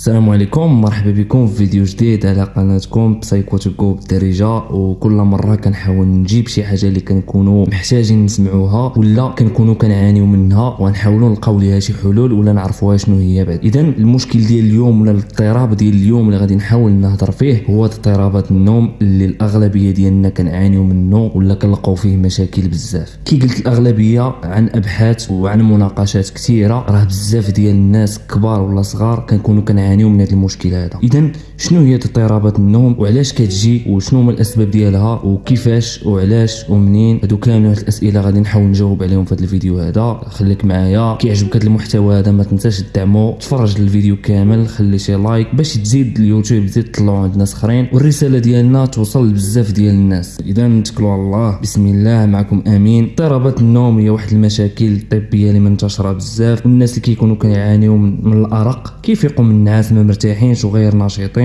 السلام عليكم مرحبا بكم في فيديو جديد على قناتكم بسايكوتيكو بالدارجه وكل مرة كنحاول نجيب شي حاجة اللي كنكونوا محتاجين نسمعوها ولا كنكونوا كنعانيو منها ونحاولوا نلقاو ليها شي حلول ولا نعرفوها شنو هي بعد. اذا المشكل ديال اليوم ولا الاضطراب ديال اليوم اللي غادي نحاول نهضر فيه هو اضطرابات النوم اللي الأغلبية ديالنا كنعانيو منه ولا كنلقاو فيه مشاكل بزاف. كي قلت الأغلبية عن أبحاث وعن مناقشات كثيرة راه بزاف ديال الناس كبار ولا صغار كنكونوا كنعانيو كنعانيو من هذا المشكل هذا. اذا شنو هي اضطرابات النوم وعلاش كتجي وشنو هما الأسباب ديالها وكيفاش وعلاش ومنين؟ هادو كامل هاد الأسئلة غادي نحاول نجاوب عليهم في هذا الفيديو هذا. خليك معايا. كيعجبك هذا المحتوى هذا ما تنساش تدعمو تفرج الفيديو كامل خلي شي لايك باش تزيد اليوتيوب تزيد تطلعوا عند ناس اخرين. والرسالة ديالنا توصل لبزاف ديال الناس. إذا نتكلوا على الله. بسم الله معكم آمين. اضطرابات النوم هي واحد المشاكل الطبيه اللي منتشرة بزاف. والناس اللي كيكونوا كيعانيو من, الأرق كيفيقوا من النعاس ما مرتاحينش وغير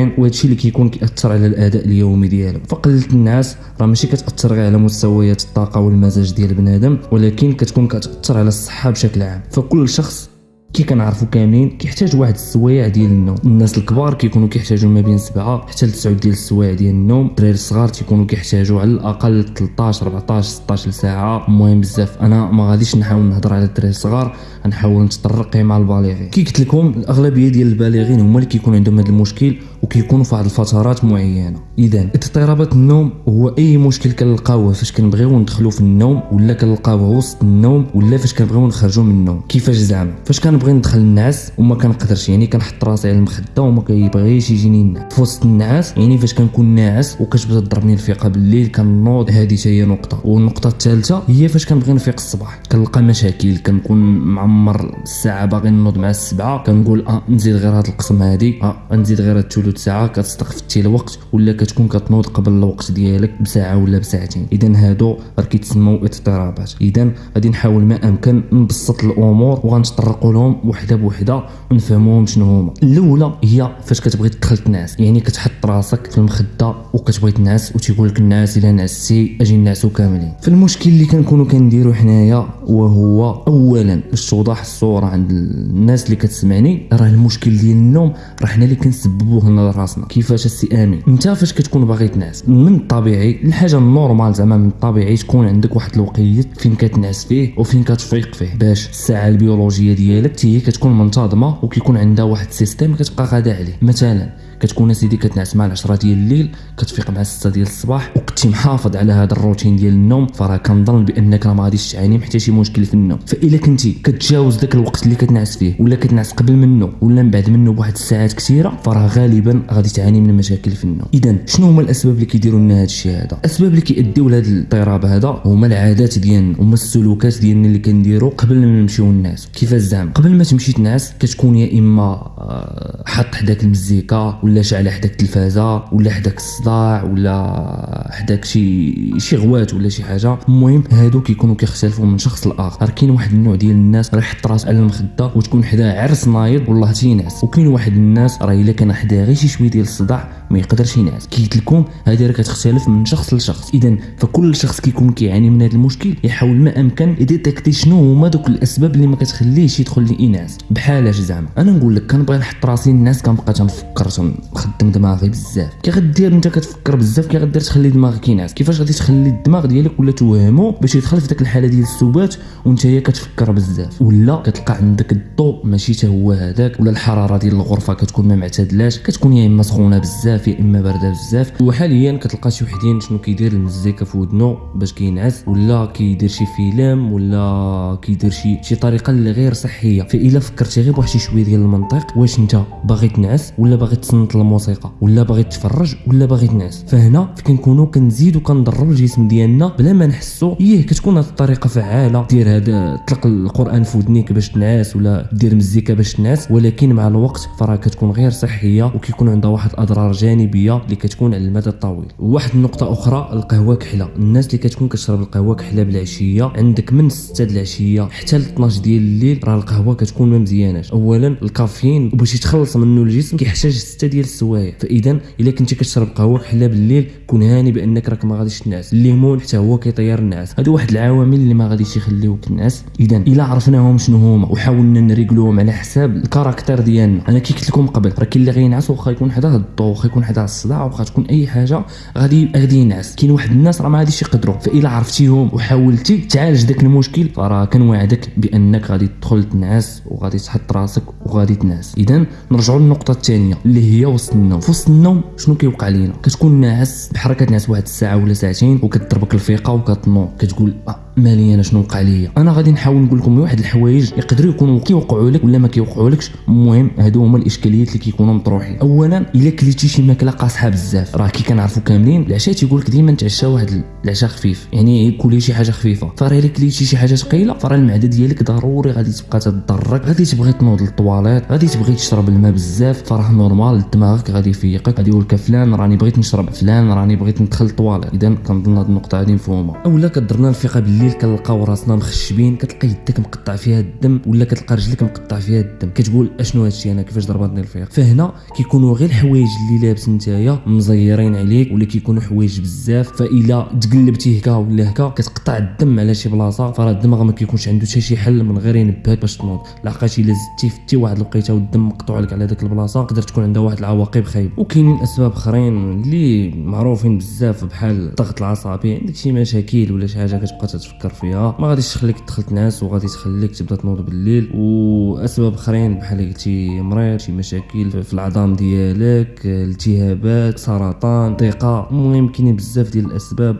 نشيطين وهادشي اللي كيكون كيأثر على الأداء اليومي ديالهم. فقلة الناس راه ماشي كتأثر غير على مستويات الطاقة والمزاج ديال بنادم ولكن كتكون كتأثر على الصحة بشكل عام. فكل شخص كي كنعرفوا كاملين كيحتاج واحد السوايع ديال النوم. الناس الكبار كيكونوا كيحتاجوا ما بين 7 حتى ل 9 ديال السوايع ديال النوم. الدراري الصغار تيكونوا كيحتاجوا على الأقل 13 14 16 ساعه المهم بزاف. أنا ما غاديش نحاول نهضر على الدراري الصغار غنحاول نتطرق مع البالغين. كي قلت لكم الأغلبية ديال البالغين هما اللي كيكون عندهم هذا المشكل وكيكونوا في واحد الفترات معينة. إذا اضطرابات النوم هو أي مشكل كنلقاوه فاش كنبغيو ندخلوا في النوم ولا كنلقاوه وسط النوم ولا فاش كنبغيو نخرجوا من النوم. كيفاش زعما؟ فاش كنبغي ندخل النعاس وما كنقدرش يعني كنحط راسي على المخدة وما كيبغيش يجيني النعاس في وسط النعاس يعني فاش كنكون ناعس وكتبدا تضربني الفيقه بالليل كنوض. هذه هي نقطة. والنقطة الثالثة هي فاش كنبغي نفيق الصباح. كنلقى مشاكل كنكون معمر الساعة باغي نوض مع السبعة كنقول آه نزيد غير هاد القسم هادي آه نزيد غير هاد ثلث ساعة كتستخفتي الوقت ولا كتكون كتنوض قبل الوقت ديالك بساعة ولا بساعتين. اذا هادو راه كيتسموا اضطرابات. اذا غادي نحاول ما أمكن نبسط الأمور وغنتطرقوا لهم. وحده بوحده ونفهموهم شنو هما. الأولى هي فاش كتبغي تدخل تنعس يعني كتحط راسك في المخدة وكتبغي تنعس وتيقول لك الناس الا نعستي أجي نعسو كاملين. فالمشكل اللي كنكونوا كنديروا حنايا وهو اولا باش توضح الصورة عند الناس اللي كتسمعني راه المشكل ديال النوم راه حنا اللي كنسببوه لنا راسنا كيفاش السي آمين؟ أنت فاش كتكون باغي تنعس من الطبيعي الحاجة ال normale زعما من الطبيعي تكون عندك واحد الوقيت فين كتنعس فيه وفين كتفيق فيه باش الساعة البيولوجية ديالك هي كتكون منتظمة وكيكون عندها واحد ال système كتبقى غادا عليه. مثلا كتكون سيدي كتنعس مع 10 ديال الليل كتفيق مع 6 ديال الصباح وكنتي محافظ على هذا الروتين ديال النوم. فراه كنظن بأنك راه ما غاديش تعاني حتى شي مشكل في النوم. فاذا كنتي كتجاوز ذاك الوقت اللي كتنعس فيه ولا كتنعس قبل منه ولا من بعد منه بواحد الساعات كثيرة فراه غالبا غادي تعاني من مشاكل في النوم. اذا شنو هما الأسباب اللي كيديروا لنا هذا الشيء هذا؟ الأسباب اللي كيؤديو لهذا الاضطراب هذا هما العادات ديالنا هما السلوكات ديالنا اللي كنديروا قبل ما نمشيو نعس كيفاش زعما قبل ما تمشي تنعس كتكون يا إما آه، حط حداك المزيكا ولا شعل حداك التلفازة ولا حداك الصداع ولا حداك شي شي غوات ولا شي حاجة. المهم هادو كيكونوا كيختلفوا من شخص لآخر. كاين واحد النوع ديال الناس راه يحط راسه على المخدة وتكون حداه عرس نايض والله تينعس وكاين واحد الناس راه إلا كان حداه غير شي شوية ديال الصداع ما يقدرش ينعس. كي قلت لكم هذه راه كتختلف من شخص لشخص. اذا فكل شخص كيكون كيعاني من هذا المشكل يحاول ما أمكن يديتكتي شنو هما دوك الأسباب اللي ما كتخليهش يدخل لي ينعس بحالاش زعما؟ أنا نقول لك كنبغي نحط راسي ننعس كنبقى تنفكر تنخدم دماغي بزاف. كي غدير انت كتفكر بزاف كي غدير تخلي دماغك ينعس. كيفاش غادي تخلي الدماغ ديالك ولا توهمو باش يدخل في ديك الحالة ديال السبات وانت هي كتفكر بزاف؟ ولا كتلقى عندك الضوء ماشي حتى هو هذاك ولا الحرارة ديال الغرفة كتكون ما معتدلاش. كتكون يا إما سخونة بزاف يا إما باردة بزاف. وحاليا كتلقى شي وحدين شنو كيدير المزيكا في ودنو باش كينعس. ولا كيدير شي فيلم ولا كيدير شي شي طريقة اللي غير صحية. فإلا فكرتي غير بواحد شي شوية ديال المنطق واش انت باغي تنعس ولا باغي تصنت الموسيقى ولا باغي تفرج ولا باغي تنعس فهنا كنكونوا كنزيدوا كندربوا الجسم ديالنا بلا ما نحسوا إيه كتكون هذه الطريقة فعالة. دير هذا طلق القرآن في ودنيك باش تنعس ولا دير مزيكا باش تنعس. ولكن مع الوقت فراه كتكون غير صحية وكيكون عندها واحد الأضرار جانبية اللي كتكون على المدى الطويل. واحد النقطة أخرى القهوة كحلة. الناس اللي كتكون كتشرب القهوة كحلة بالعشية عندك من 6 د العشيه حتى ل 12 ديال الليل راه القهوة كتكون ما مزياناش اولا الكافيين باش يتخلص من منه الجسم كيحتاج ستة ديال السوايع. فاذا إلا كنتي كتشرب قهوة كحلا بالليل كون هاني بأنك راك ما غاديش تنعس. الليمون حتى هو كيطير النعاس. هادو واحد العوامل اللي ما غاديش يخليوك تنعس. اذا إلا عرفناهم شنو هما وحاولنا نريقلوهم على حساب ال caractère ديالنا. أنا كي قلت لكم قبل راه كاين اللي غينعس واخا يكون حداه الضو واخا يكون حداه الصداع واخا تكون أي حاجة غادي غادي ينعس. كاين واحد الناس راه ما غاديش يقدروا. فإلا عرفتيهم وحاولتي تعالج داك المشكل فراه كنوعدك بأنك غادي تدخل تنعس وغادي تحط راسك وغادي تنعس. اذا نرجعوا للنقطة الثانية اللي هي وسط النوم. في وسط النوم شنو كيوقع لينا؟ كتكون ناعس بحال كتنعس واحد الساعة ولا ساعتين وكتضربك الفيقة وكتنوض. كتقول آه مالي أنا شنو وقع ليا؟ أنا غادي نحاول نقول لكم واحد الحوايج يقدروا يكونوا كيوقعوا لك ولا ما كيوقعولكش المهم هادو هما الإشكاليات اللي كيكونوا مطروحين. اولا إلا كليتي شي ماكلة قاصحة بزاف راه كي كنعرفوا كاملين العشاء تيقول لك ديما تعشى واحد العشاء خفيف. يعني كولي شي حاجة خفيفة. فراه إلا كليتي شي حاجة ثقيلة فراه المعدة ديالك ضروري غادي تبقى تضرك غادي تبغي تنوض للطواليت غادي تبغي تشرب الماء بزاف. فراه normal دماغك غادي يفيقك. غادي يقول لك فلان راني بغيت نشرب فلان راني بغيت ندخل للطواليت. اذا كنظن هذه النقطة هذه مفهومة. اولا كضرنا الفيقه بالليل كنلقاو راسنا مخشبين كتلقى يدك مقطع فيها الدم ولا كتلقى رجلك مقطع فيها الدم. كتقول أشنو هادشي أنا؟ كيفاش ضربتني الفيقة فهنا كيكونوا غير الحوايج اللي لابس نتايا مزيرين عليك ولا كيكونوا حوايج بزاف. فإلا تقلبتي هكا ولا هكا كتقطع الدم على شي بلاصة فراه الدماغ ما كيكونش عنده حتى شي حل من غير ينبهك باش تنوض. لقيتي إلا زدتي فتي واحد الوقيته والدم مقطوع لك على داك البلاصة تقدر تكون عندها واحد العواقب خايبه وكاينين أسباب أخرين اللي معروفين بزاف بحال الضغط العصبي عندك شي مشاكل ولا شي حاجة كتبقى تتفكر فيها. ما غاديش تخليك تدخل تنعس وغادي تخليك تبدا تنوض بالليل. واسباب اخرين بحال قلتي مريض شي مشاكل في العظام ديالك التهابات سرطان ضيقة. المهم كاينين بزاف ديال الاسباب.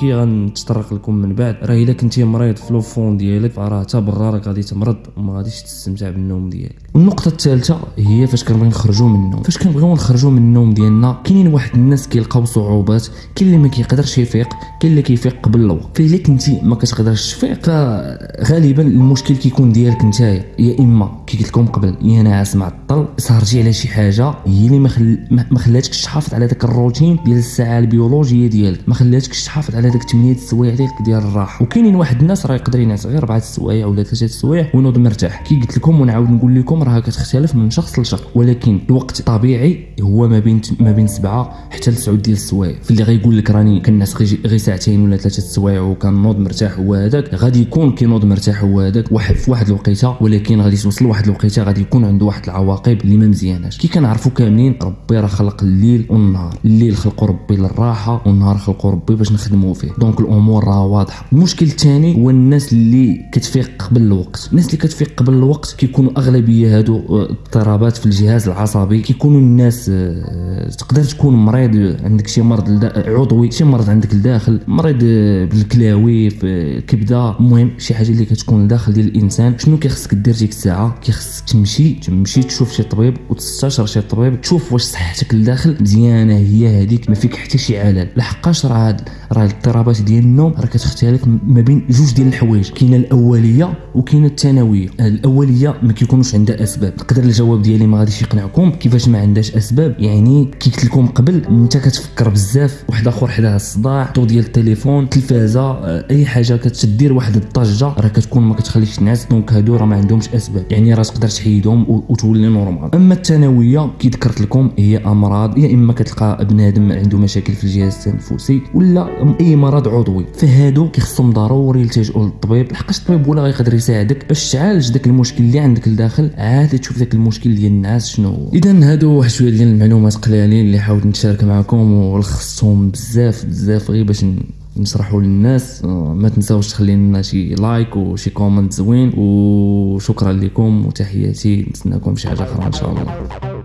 كي غنتطرق لكم من بعد راه الا كنتي مريض في لوفون ديالك فراه حتى برا راك غادي تمرض وما غاديش تستمتع بالنوم ديالك. والنقطه الثالثة هي فاش كنبغي نخرجوا من النوم. فاش كنبغيو نخرجوا من النوم ديالنا كاينين واحد الناس كيلقاو صعوبات كاين اللي ما كيقدرش يفيق كاين اللي كيفيق قبل الوقت. فالا كنتي ما كتقدرش تفيق فغالبا المشكل كيكون ديالك نتايا يا إما كي قلت لكم قبل يا ناعس معطل سهرتي على شي حاجة هي اللي. ما خلاتكش تحافظ على داك الروتين ديال الساعة البيولوجية ديالك ما خلاتكش تحافظ على داك 8 السوايع ديالك ديال الراحة وكاينين واحد الناس راه يقدر ينعس غير 4 السوايع ولا 3 السوايع وينوض مرتاح كي قلت لكم ونعاود نقول لكم راه كتختلف من شخص لشخص ولكن الوقت الطبيعي هو ما بين ما بين 7 حتى ل 9 ديال السوايع فاللي غيقول لك راني كنعس غير ساعتين ولا ثلاثة السوايع وكنوض مرتاح هو هذاك. غادي يكون كينوض مرتاح هو هذاك. واحد في واحد الوقيتة ولكن غادي توصل لواحد الوقيتة غادي يكون عنده واحد العواقب اللي ما مزياناش. كي كنعرفوا كاملين ربي راه خلق الليل والنهار. الليل خلقوا ربي للراحة والنهار خلقوا ربي باش نخدموا فيه. donc الأمور راه واضحة. المشكل الثاني هو الناس اللي كتفيق قبل الوقت. الناس اللي كتفيق قبل الوقت كيكونوا أغلبية هادو اضطرابات في الجهاز العصبي. كيكونوا الناس آه، تقدر تكون مريض عندك شي مرض عضوي شي مرض عندك لداخل مريض بالكلاوي في الكبده المهم شي حاجة اللي كتكون لداخل ديال الإنسان شنو كيخصك دير ديك الساعة كيخصك تمشي تمشي تشوف شي طبيب وتستشر شي طبيب تشوف واش صحتك لداخل مزيانة هي هذيك ما فيك حتى شي علل. لحقاش راه راه الاضطرابات ديال النوم راه كتختلف ما بين جوج ديال الحوايج. كاينة الأولية وكاينة الثانوية. الأولية ما كيكونوش عندها أسباب. نقدر الجواب ديالي ما غاديش يقنعكم؟ كيفاش ما عندهاش أسباب؟ يعني كي قلت لكم قبل أنت كتفكر بزاف. واحد آخر حداه الصداع ضو ديال التليفون التلفازه أي حاجة. كتدير واحد الضجه راه كتكون ما كتخليكش تنعس donc هادو راه ما عندهمش أسباب. يعني راه تقدر تحيدهم وتولي normal أما الثانوية كي ذكرت لكم هي أمراض يا إما كتلقى بنادم عنده مشاكل في الجهاز التنفسي ولا أي مرض عضوي. فهادو كيخصهم ضروري يلتجئوا للطبيب. لحقاش الطبيب ولا غيقدر يساعدك باش تعالج داك المشكل اللي عندك لداخل عاد تشوف داك المشكل ديال الناس شنو هو. إذا هادو واحد شوية ديال المعلومات قلالين اللي حاولت نشارك معكم ولخصتهم بزاف بزاف غير باش نشرحوا للناس ما تنساوش تخلي لنا شي like وشي comment زوين وشكرا لكم وتحياتي نتسناكم شي حاجة أخرى إن شاء الله.